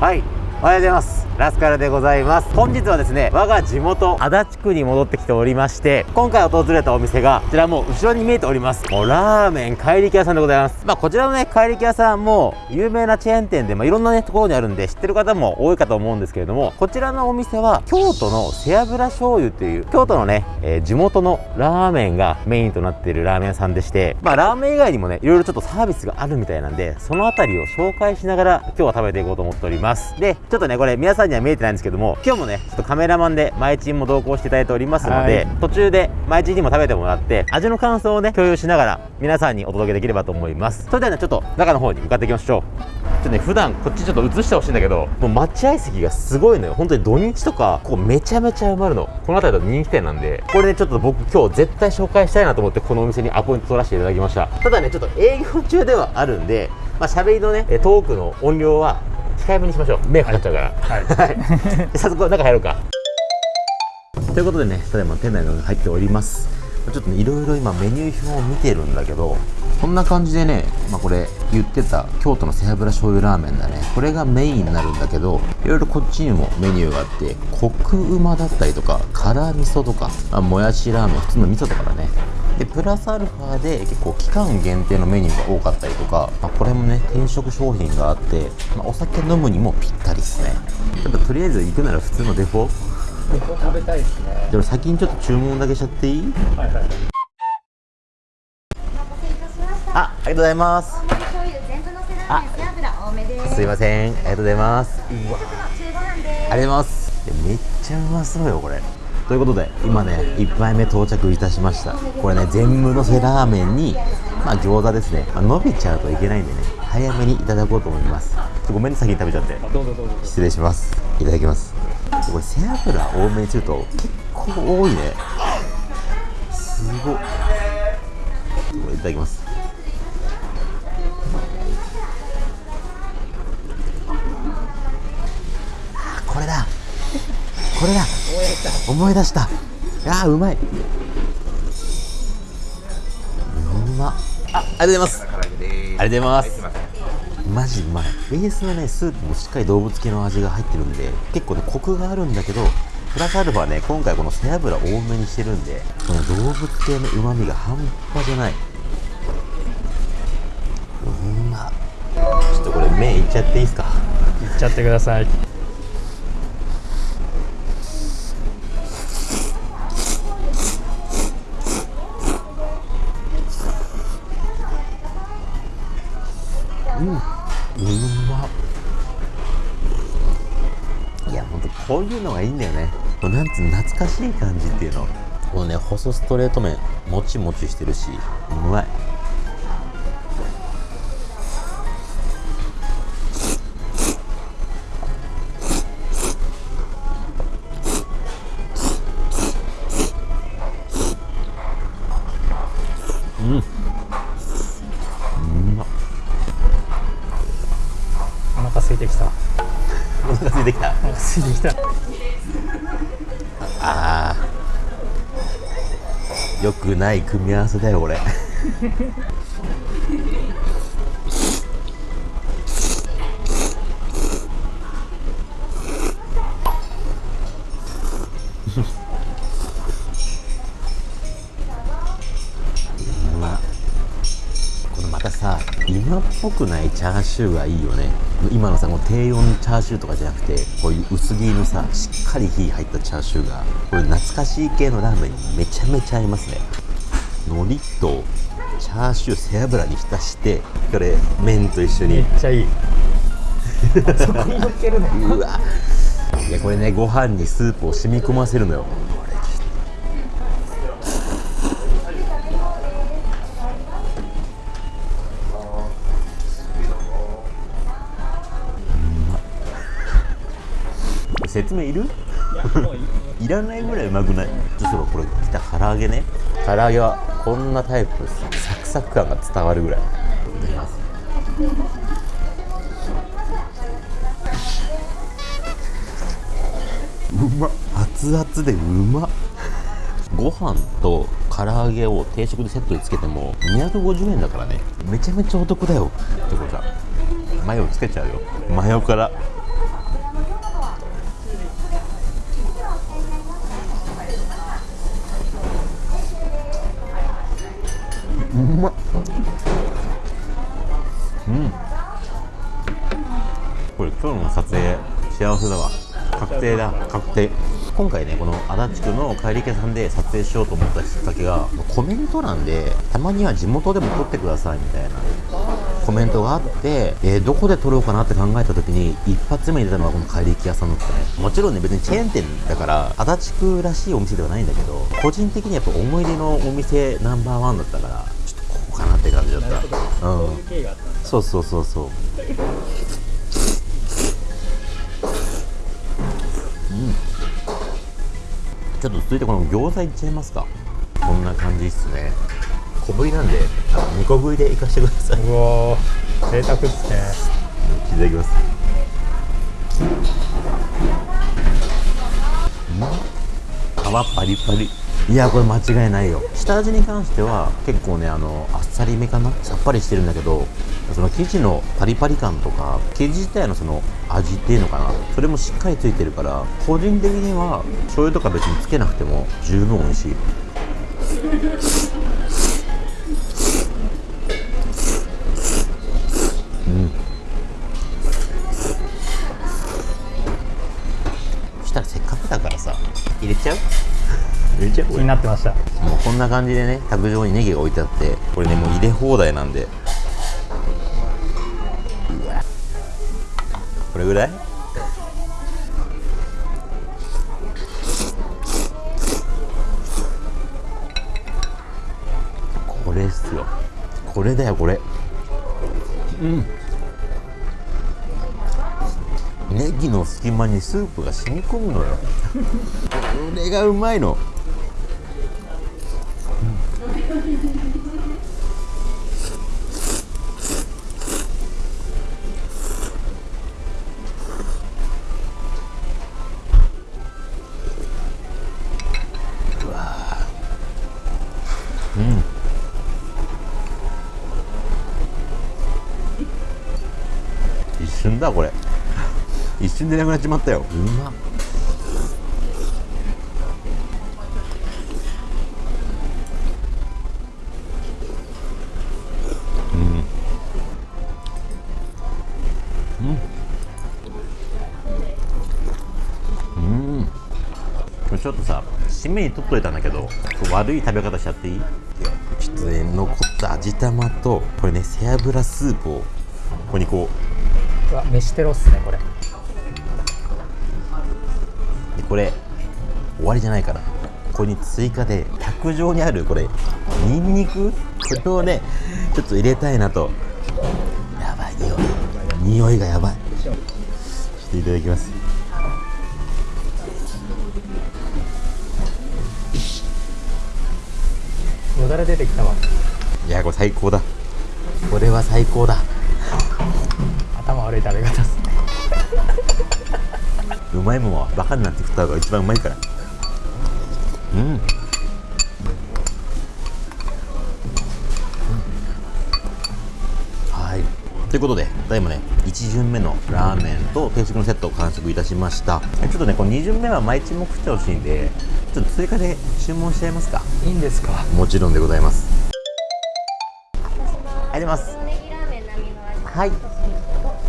はい。おはようございます。ラスカルでございます。本日はですね我が地元足立区に戻ってきておりまして今回訪れたお店がこちらもう後ろに見えております。もうラーメン怪力屋さんでございます。まあこちらのね怪力屋さんも有名なチェーン店でまあいろんなねところにあるんで知ってる方も多いかと思うんですけれどもこちらのお店は京都の背脂醤油という京都のね、えー地元のラーメンがメインとなっているラーメン屋さんでしてまあラーメン以外にもねいろいろちょっとサービスがあるみたいなんでそのあたりを紹介しながら今日は食べていこうと思っております。でちょっとねこれ皆さんには見えてないんですけども今日もねちょっとカメラマンで前チンも同行していただいておりますので、はい。途中で前チンにも食べてもらって味の感想をね共有しながら皆さんにお届けできればと思います。それではねちょっと中の方に向かっていきましょう。ちょっとね普段こっちちょっと映してほしいんだけどもう待合席がすごいのよ。本当に土日とかここめちゃめちゃ埋まるの。この辺りだと人気店なんで。これねちょっと僕今日絶対紹介したいなと思ってこのお店にアポイント取らせていただきました。ただねちょっと営業中ではあるんでまあ喋りのねえトークの音量は控えめにしましょう。目かかっちゃうから。はい。はい、で早速中入ろうか。ということでねただいま店内の入っております。ちょっとねいろいろ今メニュー表を見てるんだけどこんな感じでね、まあ、これ言ってた京都の背脂醤油ラーメンだね。これがメインになるんだけどいろいろこっちにもメニューがあってコクうまだったりとか辛味噌とかあもやしラーメン普通の味噌とかだねでプラスアルファで結構期間限定のメニューが多かったりとか、まあ、これもね転職商品があって、まあお酒飲むにもぴったりですね。やっぱとりあえず行くなら普通のデフォ？ここ食べたいですね。じゃあ先にちょっと注文だけしちゃっていい？はいはい。あ、ありがとうございます。醤油全部のせラーメン背脂多めです。すいません、ありがとうございます。うわ。ありがとうございます。めっちゃうまそうよこれということで今ね1杯目到着いたしました。これね全部のせラーメンにまあ餃子ですね、まあ、伸びちゃうといけないんでね早めにいただこうと思います。ごめんね先に食べちゃって。失礼します。いただきます。これ背脂多めにすると結構多いね。すごっこれいただきます。あこれだ。これだ思い出した。あーうまい。うまっ。あありがとうございます。ありがとうございます。マジうまい。ベースのねスープもしっかり動物系の味が入ってるんで結構ねコクがあるんだけどプラスアルファね今回この背脂多めにしてるんでこの動物系のうまみが半端じゃない。うまっ。ちょっとこれ麺いっちゃっていいですか？いっちゃってください懐かしい感じっていうの。このね細ストレート麺もちもちしてるしうまい。うん。うまっお腹空いてきた。お腹空いてきた。お腹空いてきたあー。よくない組み合わせだよこれうまっこのまたさ今っぽくないチャーシューがいいよね。今のさもう低温チャーシューとかじゃなくてこういう薄切りのさしっかり火入ったチャーシューがこれ懐かしい系のラーメンにめちゃめちゃ合いますね。海苔とチャーシュー背脂に浸してこれ麺と一緒めにっちゃいい。そこに乗っけるのうわ。いやこれねご飯にスープを染み込ませるのよ説明いる？いらないぐらいうまくない？ちょっとこれ来た唐揚げね。唐揚げはこんなタイプサクサク感が伝わるぐらい。いただきますうまっ。熱々でうまっ。ご飯と唐揚げを定食でセットにつけても250円だからね。めちゃめちゃお得だよ。ってことはマヨつけちゃうよ。マヨからうまっ。うん。これ今日の撮影幸せだわ。確定だ。確定。今回ねこの足立区の帰り家さんで撮影しようと思ったきっかけがコメント欄でたまには地元でも撮ってくださいみたいな。コメントがあって、えーどこで撮ろうかなって考えた時に一発目に出たのがこの帰り家屋さんだったね。もちろんね別にチェーン店だから足立区らしいお店ではないんだけど個人的にやっぱ思い出のお店ナンバーワンだったからなったうん経緯があったそうそうそうそう。うん。ちょっと続いてこの餃子いっちゃいますか。こんな感じっすね。小ぶりなんで、あの二個食いでいかしてください。いうわー贅沢ですねただきます。うん。皮パリパリ。いやこれ間違いないよ。下味に関しては結構ねあのあっさりめかな？さっぱりしてるんだけどその生地のパリパリ感とか生地自体のその味っていうのかな？それもしっかりついてるから個人的には醤油とか別につけなくても十分美味しい。になってました。もうこんな感じでね卓上にネギが置いてあってこれねもう入れ放題なんで。これぐらい？これっすよ。これだよこれ。うん。ネギの隙間にスープが染み込むのよ。これがうまいの一瞬でなくなっちまったよ。うまっ。うん。うん。これちょっとさ締めに取っといたんだけど悪い食べ方しちゃっていい？ちょっとね残った味玉とこれね背脂スープをここにこう。うわ飯テロっすねこれこれ終わりじゃないからここに追加で卓上にあるこれニンニク？これをねちょっと入れたいなと。やばい匂い。匂いがやばい。ちょっといただきます。よだれ出てきたわ。いやこれ最高だ。これは最高だ。頭悪い食べ方うまいもんはバカになって食った方が一番うまいから。うん。はい。ということでただいまね1巡目のラーメンと定食のセットを完食いたしました。えちょっとねこの2巡目は毎日も食ってほしいんでちょっと追加で注文しちゃいますか。いいんですか？もちろんでございます。ありがとうございます。はい。ありが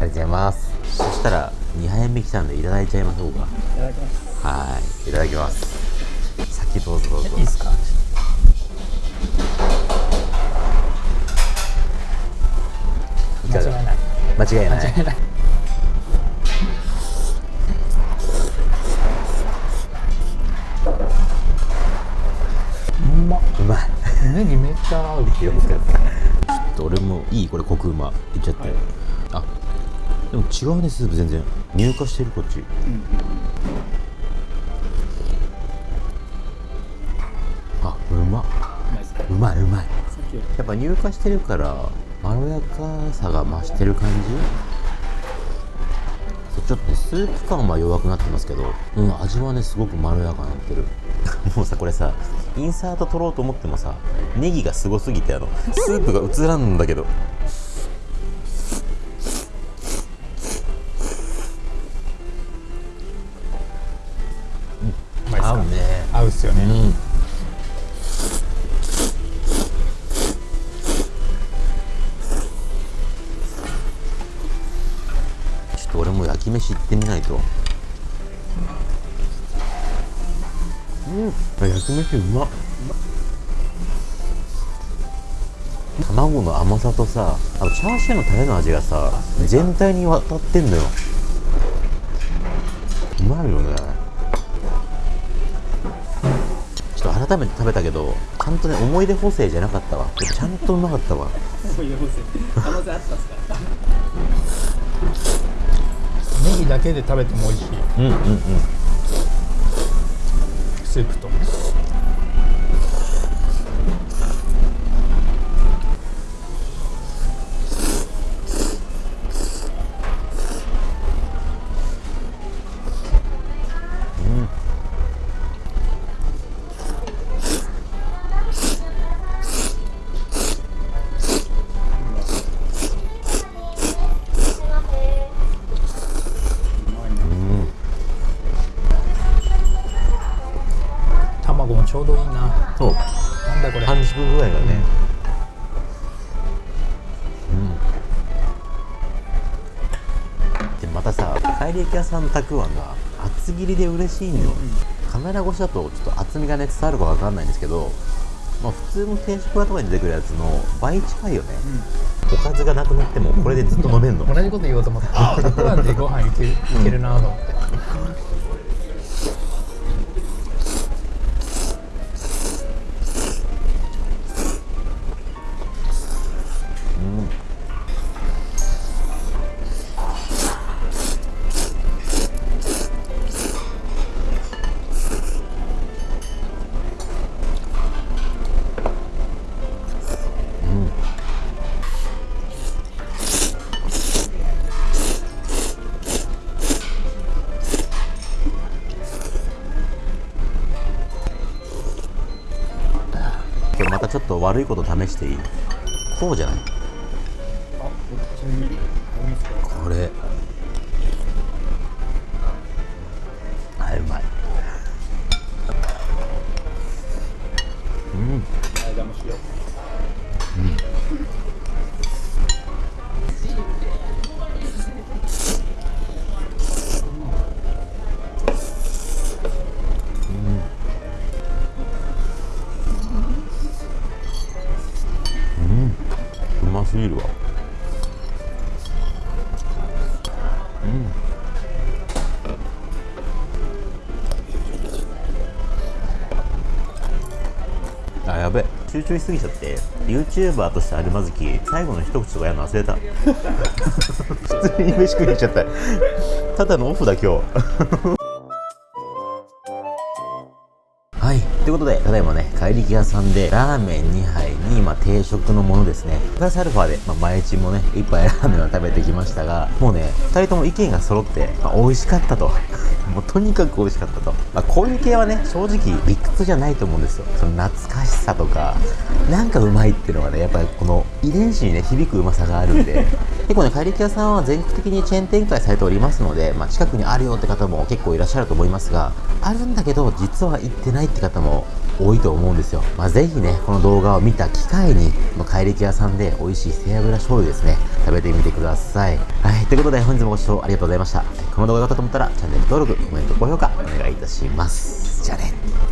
とうございますそしたら2杯目来たんでいただいちゃいましょうか。いただきます。はいいただきます。先どうぞどうぞ。いいっすか？間違いない間違いない。間違いない。うまい。めっちゃ合うたちょっと俺もいい？これコクうま。いっちゃって、あでも違うねスープ全然。乳化してるこっち、あうま。うまいうまいやっぱ乳化してるからまろやかさが増してる感じ？ちょっとねスープ感は弱くなってますけど、うん、味はねすごくまろやかになってる。もうさこれさインサート撮ろうと思ってもさネギがすごすぎてあのスープが映らんだけどってみないと。うん。焼き飯うま。っ卵の甘さとさあとチャーシューのタレの味がさ全体に渡ってんのよ。うまいよね。ちょっと改めて食べたけどちゃんとね思い出補正じゃなかったわ。ちゃんとうまかったわ。ネギだけで食べても美味しい。うんうんうん。スープとちょうどいいな。そう。なんだこれ。半熟具合がね。うん。でまたさ帰り焼き屋さんのたくあんが厚切りで嬉しいんよ、カメラ越しだとちょっと厚みがね伝わるかわかんないんですけどまあ普通の定食屋とかに出てくるやつの倍近いよね、おかずがなくなってもこれでずっと飲めんの。同じこと言おうと思った。たくあんでご飯いけるいけるなと思ってょっと悪いこと試していい？こうじゃない？これ。あうまい。うん。う集中しすぎちゃって YouTuber としてあるまずき最後の一口とかやるの忘れた普通に飯食いに行っちゃったただのオフだ今日はい。ということで、ただいまね、帰り屋さんで、ラーメン2杯に、まあ、定食のものですね。プラスアルファで、まあ、毎日もね、1杯ラーメンを食べてきましたが、もうね、2人とも意見が揃って、まあ、美味しかったと。もうとにかく美味しかったと。まあ、こういう系はね、正直理屈じゃないと思うんですよ。その懐かしさとか、なんかうまいっていうのがね、やっぱりこの遺伝子にね、響くうまさがあるんで、結構ね、帰り屋さんは全国的にチェーン展開されておりますので、まあ、近くにあるよって方も結構いらっしゃると思いますが、あるんだけど、実は行ってないって方も多いと思うんですよ。まあ、ぜひね、この動画を見た機会に、この怪力屋さんで美味しい背脂醤油ですね、食べてみてください。はい、ということで本日もご視聴ありがとうございました。この動画が良かったと思ったら、チャンネル登録、コメント、高評価、お願いいたします。じゃあね。